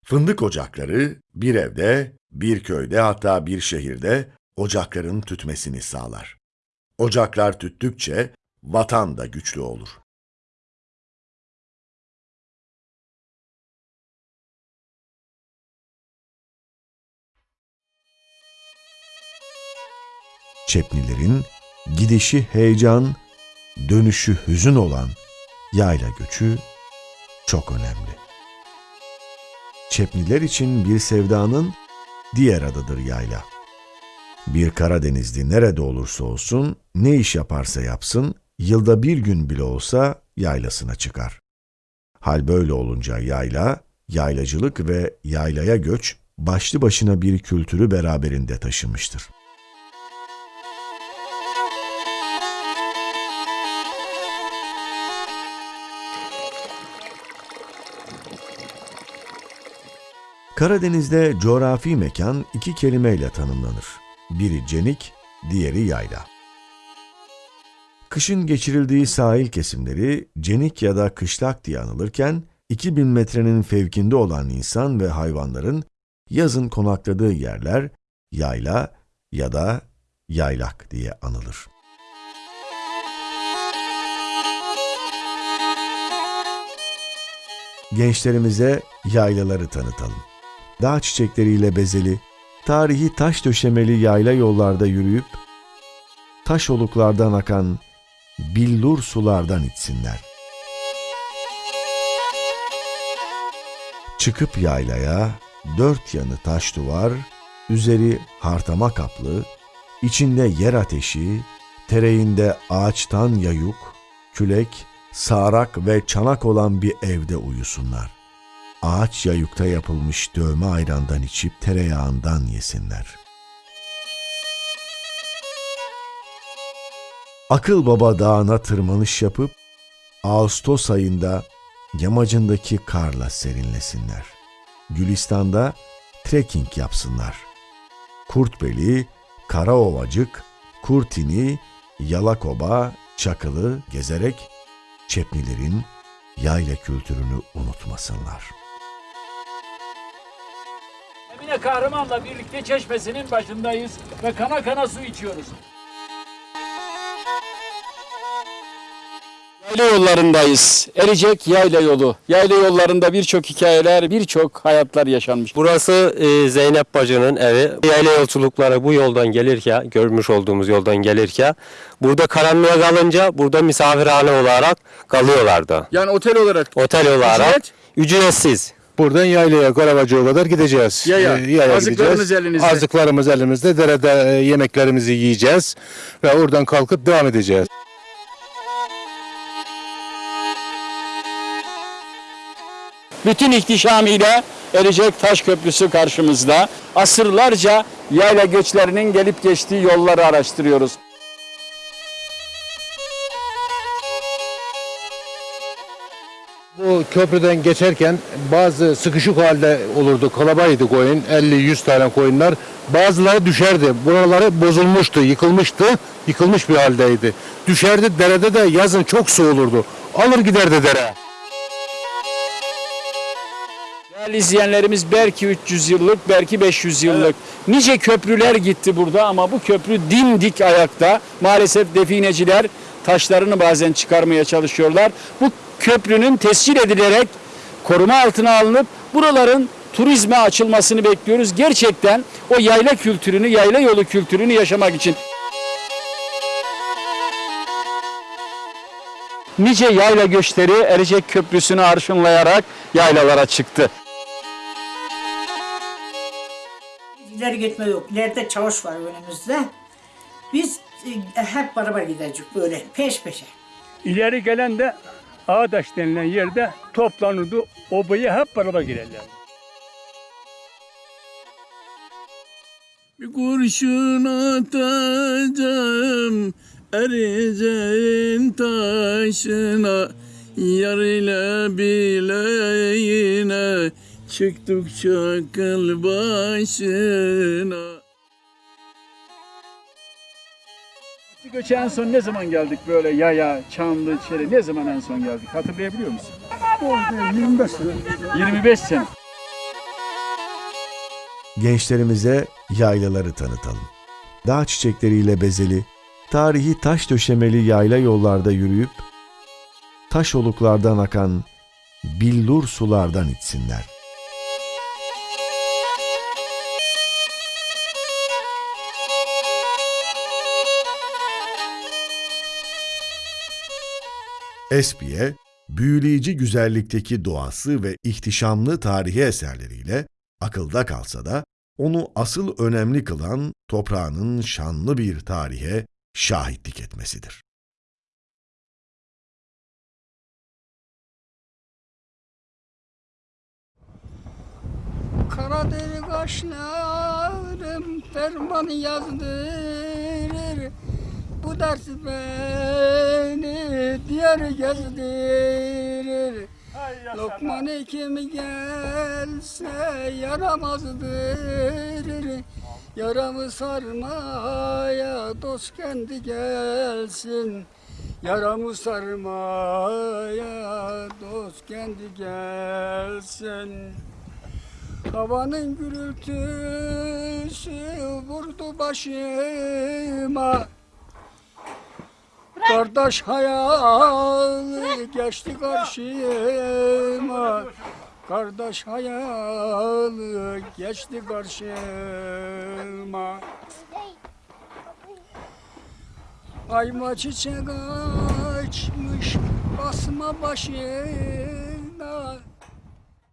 Fındık ocakları bir evde, bir köyde hatta bir şehirde ocakların tütmesini sağlar. Ocaklar tüttükçe vatan da güçlü olur. Çepnilerin gidişi heyecan, dönüşü hüzün olan yayla göçü çok önemli. Çepniler için bir sevdanın diğer adıdır yayla. Bir Karadenizli nerede olursa olsun, ne iş yaparsa yapsın, yılda bir gün bile olsa yaylasına çıkar. Hal böyle olunca yayla, yaylacılık ve yaylaya göç başlı başına bir kültürü beraberinde taşımıştır. Karadeniz'de coğrafi mekan iki kelimeyle tanımlanır. Biri cenik, diğeri yayla. Kışın geçirildiği sahil kesimleri cenik ya da kışlak diye anılırken, 2000 metrenin fevkinde olan insan ve hayvanların yazın konakladığı yerler yayla ya da yaylak diye anılır. Gençlerimize yaylaları tanıtalım. Dağ çiçekleriyle bezeli, tarihi taş döşemeli yayla yollarda yürüyüp, taş oluklardan akan billur sulardan içsinler. Çıkıp yaylaya, dört yanı taş duvar, üzeri hartama kaplı, içinde yer ateşi, tereğinde ağaçtan yayuk, külek, sağrak ve çanak olan bir evde uyusunlar. Ağaç yayukta yapılmış dövme ayrandan içip tereyağından yesinler. Akıl Baba Dağı'na tırmanış yapıp, Ağustos ayında yamacındaki karla serinlesinler. Gülistan'da trekking yapsınlar. Kurtbeli, Karaovacık, Kurtini, Yalakoba, Çakılı gezerek Çepnilerin yayla kültürünü unutmasınlar. Emine Kahraman'la birlikte çeşmesinin başındayız ve kana kana su içiyoruz. Yayla yollarındayız. Ericek Yayla Yolu. Yayla yollarında birçok hikayeler, birçok hayatlar yaşanmış. Burası e, Zeynep bacının evi. Yayla yolculukları bu yoldan gelirken, görmüş olduğumuz yoldan gelirken burada karanlığa kalınca burada misafirhane olarak kalıyorlardı. Yani otel olarak Otel olarak Ücret? ücretsiz. Buradan yaylaya, Karavacı'ya kadar gideceğiz. Yaya. Ee, yaya Azıklarınız gideceğiz. elinizde. Azıklarımız elimizde. Derede e, yemeklerimizi yiyeceğiz. Ve oradan kalkıp devam edeceğiz. bütün ihtişamıyla Ericek Taş Köprüsü karşımızda. Asırlarca yayla göçlerinin gelip geçtiği yolları araştırıyoruz. Bu köprüden geçerken bazı sıkışık halde olurdu. Kalabaydı koyun. 50-100 tane koyunlar. Bazıları düşerdi. Buraları bozulmuştu, yıkılmıştı. Yıkılmış bir haldeydi. Düşerdi. Derede de yazın çok su olurdu. Alır giderdi dere. Değerli izleyenlerimiz belki 300 yıllık, belki 500 yıllık. Nice köprüler gitti burada ama bu köprü dimdik ayakta. Maalesef defineciler taşlarını bazen çıkarmaya çalışıyorlar. Bu köprünün tescil edilerek koruma altına alınıp buraların turizme açılmasını bekliyoruz. Gerçekten o yayla kültürünü, yayla yolu kültürünü yaşamak için. Nice yayla göçleri Erecek Köprüsü'nü arşınlayarak yaylalara çıktı. İleri gitme yok. İleride çavuş var önümüzde. Biz e, hep beraber gideceğiz böyle peş peşe. İleri gelen de Ağdaş denilen yerde toplanırdı. Obaya hep beraber girerler. Bir kurşun atacağım ereceğin taşına Yar ile bileğine çıktıkça kıl başına Göçe en son ne zaman geldik böyle yaya, çamlı, çere ne zaman en son geldik hatırlayabiliyor musun? 25 sene. 25 sene. Gençlerimize yaylaları tanıtalım. Dağ çiçekleriyle bezeli, tarihi taş döşemeli yayla yollarda yürüyüp, taş oluklardan akan billur sulardan içsinler. Espiye, büyüleyici güzellikteki doğası ve ihtişamlı tarihi eserleriyle akılda kalsa da onu asıl önemli kılan toprağının şanlı bir tarihe şahitlik etmesidir. Karaderi kaşlarım ferman yazdırır Bu ders beni diğer gezdirir. Lokman kim gelse yaramazdır. Yaramı sarmaya dost kendi gelsin. Yaramı sarmaya dost kendi gelsin. Havanın gürültüsü vurdu başıma Kardeş hayalı geçti karşıma. Kardeş hayalı geçti karşıma. Ayma çiçek açmış basma başıma